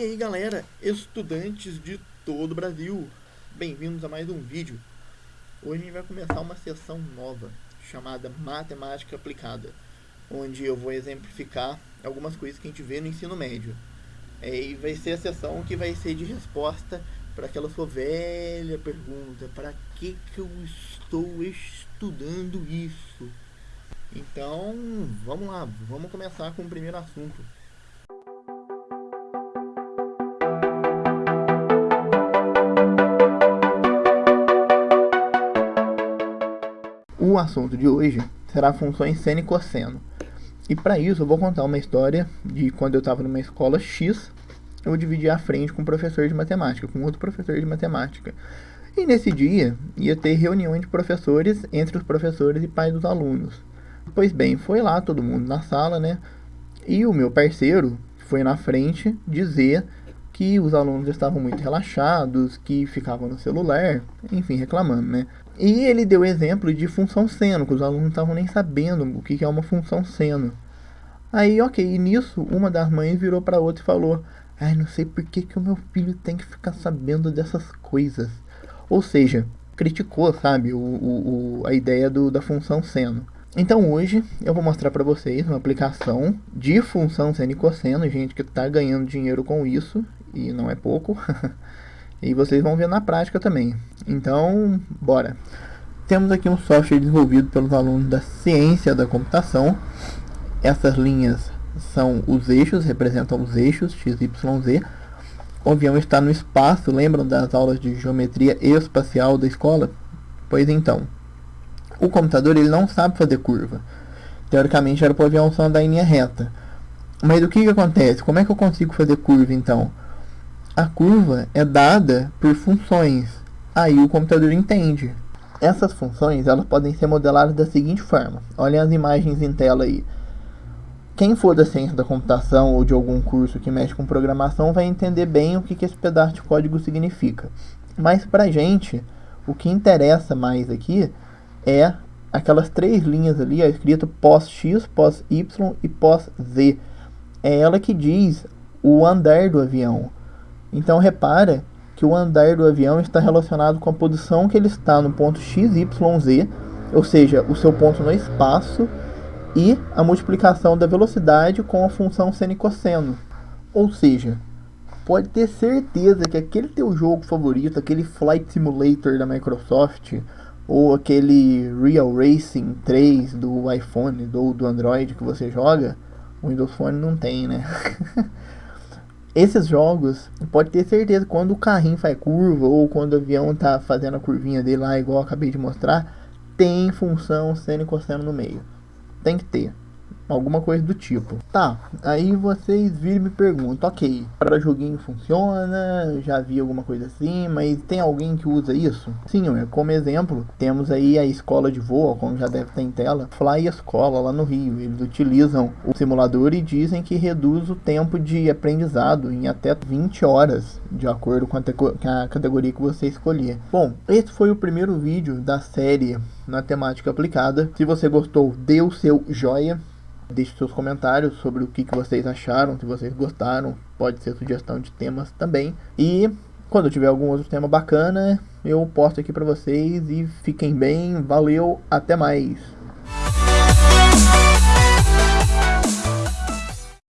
E aí galera, estudantes de todo o Brasil, bem-vindos a mais um vídeo. Hoje a gente vai começar uma sessão nova, chamada Matemática Aplicada, onde eu vou exemplificar algumas coisas que a gente vê no ensino médio. É, e vai ser a sessão que vai ser de resposta para aquela sua velha pergunta, para que, que eu estou estudando isso? Então, vamos lá, vamos começar com o primeiro assunto. O assunto de hoje será funções seno e cosseno. E para isso eu vou contar uma história de quando eu estava numa escola X, eu dividi a frente com um professor de matemática, com outro professor de matemática. E nesse dia ia ter reunião de professores entre os professores e pais dos alunos. Pois bem, foi lá todo mundo na sala, né? E o meu parceiro foi na frente dizer que os alunos estavam muito relaxados, que ficavam no celular, enfim, reclamando, né? E ele deu exemplo de função seno, que os alunos não estavam nem sabendo o que é uma função seno. Aí, ok, nisso, uma das mães virou para outra e falou: Ai, não sei por que, que o meu filho tem que ficar sabendo dessas coisas. Ou seja, criticou, sabe, o, o, a ideia do, da função seno. Então hoje eu vou mostrar para vocês uma aplicação de função seno e cosseno, gente que está ganhando dinheiro com isso, e não é pouco. e vocês vão ver na prática também. Então, bora. Temos aqui um software desenvolvido pelos alunos da ciência da computação. Essas linhas são os eixos, representam os eixos x, y, z. O avião está no espaço, lembram das aulas de geometria espacial da escola? Pois então, o computador ele não sabe fazer curva. Teoricamente era para o avião só andar em linha reta. Mas o que, que acontece? Como é que eu consigo fazer curva então? A curva é dada por funções. Aí o computador entende. Essas funções elas podem ser modeladas da seguinte forma. Olhem as imagens em tela aí. Quem for da ciência da computação ou de algum curso que mexe com programação vai entender bem o que, que esse pedaço de código significa. Mas para gente, o que interessa mais aqui é aquelas três linhas ali, escrito pós-x, pós-y e pós-z. É ela que diz o andar do avião. Então repara que o andar do avião está relacionado com a posição que ele está no ponto x, y, z, ou seja, o seu ponto no espaço, e a multiplicação da velocidade com a função seno e cosseno. Ou seja, pode ter certeza que aquele teu jogo favorito, aquele Flight Simulator da Microsoft, ou aquele Real Racing 3 do iPhone ou do Android que você joga, o Windows Phone não tem, né? Esses jogos, pode ter certeza, quando o carrinho faz curva ou quando o avião tá fazendo a curvinha dele lá, igual eu acabei de mostrar, tem função seno e cosseno no meio. Tem que ter alguma coisa do tipo. Tá, aí vocês viram e me perguntam, ok, para joguinho funciona, já vi alguma coisa assim, mas tem alguém que usa isso? Sim, como exemplo, temos aí a escola de voo, como já deve ter em tela, Fly Escola lá no Rio. Eles utilizam o simulador e dizem que reduz o tempo de aprendizado em até 20 horas, de acordo com a, categoria que você escolher. Bom, esse foi o primeiro vídeo da série na temática aplicada. Se você gostou, dê o seu joia. Deixe seus comentários sobre o que, que vocês acharam, se vocês gostaram, pode ser sugestão de temas também. E quando tiver algum outro tema bacana, eu posto aqui para vocês e fiquem bem. Valeu, até mais.